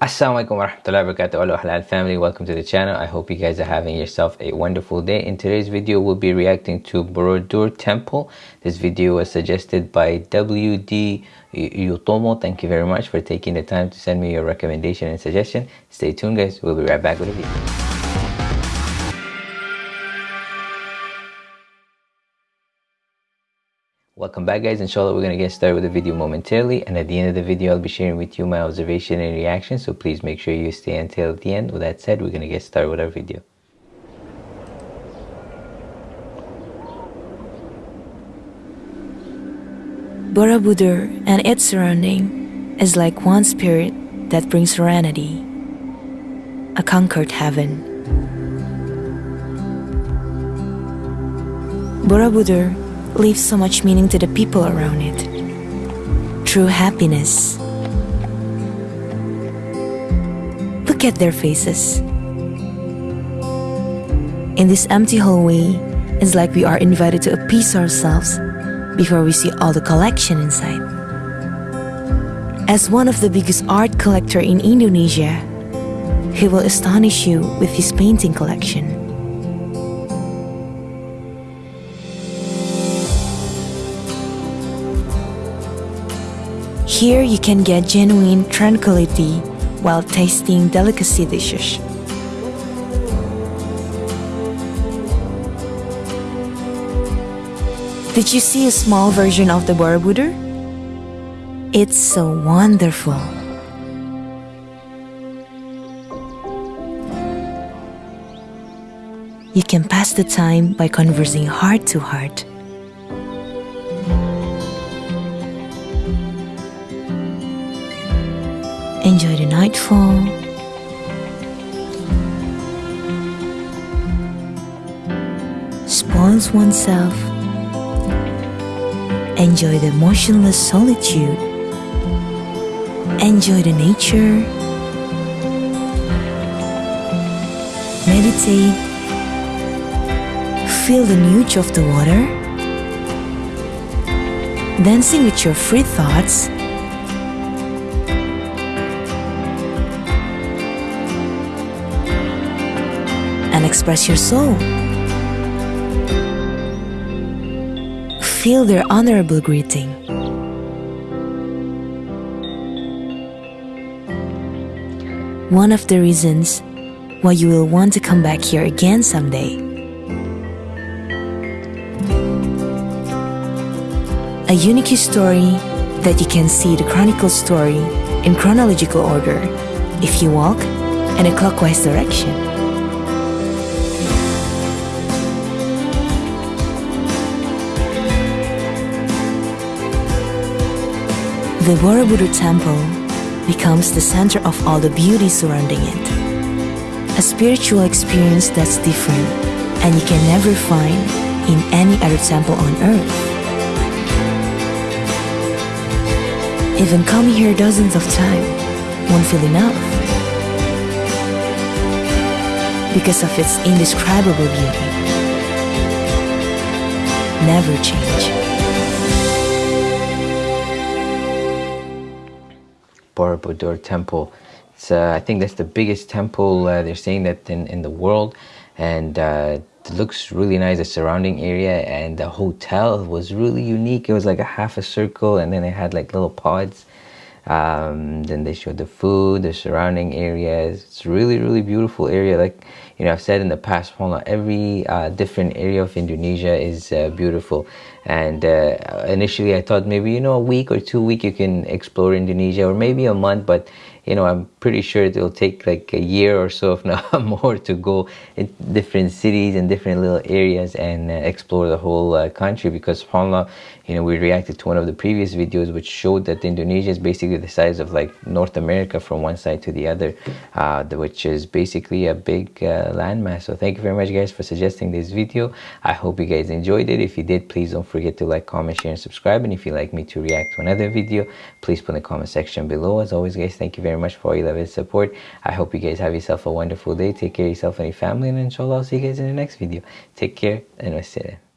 Assalamualaikum warahmatullahi wabarakatuh. Hello Halal family. Welcome to the channel. I hope you guys are having yourself a wonderful day. In today's video we'll be reacting to Borobudur temple. This video was suggested by WD Yutomo. Thank you very much for taking the time to send me your recommendation and suggestion. Stay tuned guys. We'll be right back with a video Welcome back guys, inshallah we're going to get started with the video momentarily and at the end of the video I'll be sharing with you my observation and reaction so please make sure you stay until the end. With that said, we're going to get started with our video. Borobudur and its surrounding is like one spirit that brings serenity, a conquered heaven. Borobudur leaves so much meaning to the people around it. True happiness. Look at their faces. In this empty hallway, it's like we are invited to appease ourselves before we see all the collection inside. As one of the biggest art collector in Indonesia, he will astonish you with his painting collection. Here you can get genuine tranquility while tasting delicacy dishes. Did you see a small version of the Borobudur? It's so wonderful. You can pass the time by conversing heart to heart. Enjoy the nightfall. Spoils oneself. Enjoy the motionless solitude. Enjoy the nature. Meditate. Feel the nudge of the water. Dancing with your free thoughts and express your soul. Feel their honorable greeting. One of the reasons why you will want to come back here again someday. A unique story that you can see the chronicle story in chronological order if you walk in a clockwise direction. The Borobudur temple becomes the center of all the beauty surrounding it. A spiritual experience that's different and you can never find in any other temple on earth. Even coming here dozens of times won't feel enough because of its indescribable beauty. Never change. Borobudur temple. It's, uh, I think that's the biggest temple uh, they're saying that in, in the world. And uh, it looks really nice the surrounding area and the hotel was really unique. It was like a half a circle and then it had like little pods um, then they showed the food the surrounding areas. It's really really beautiful area. Like you know I've said in the past well, every uh, different area of Indonesia is uh, beautiful. And uh, initially I thought maybe you know a week or two week you can explore Indonesia or maybe a month but you know I'm pretty sure it'll take like a year or so if not more to go in different cities and different little areas and uh, explore the whole uh, country because subhanallah you know we reacted to one of the previous videos which showed that Indonesia is basically the size of like North America from one side to the other uh, which is basically a big uh, landmass. So thank you very much guys for suggesting this video. I hope you guys enjoyed it. If you did please don't forget to like comment share and subscribe. And if you'd like me to react to another video please put in the comment section below. As always guys thank you very much for all your love and support. I hope you guys have yourself a wonderful day. Take care of yourself and your family and inshallah I'll see you guys in the next video. Take care and wassalam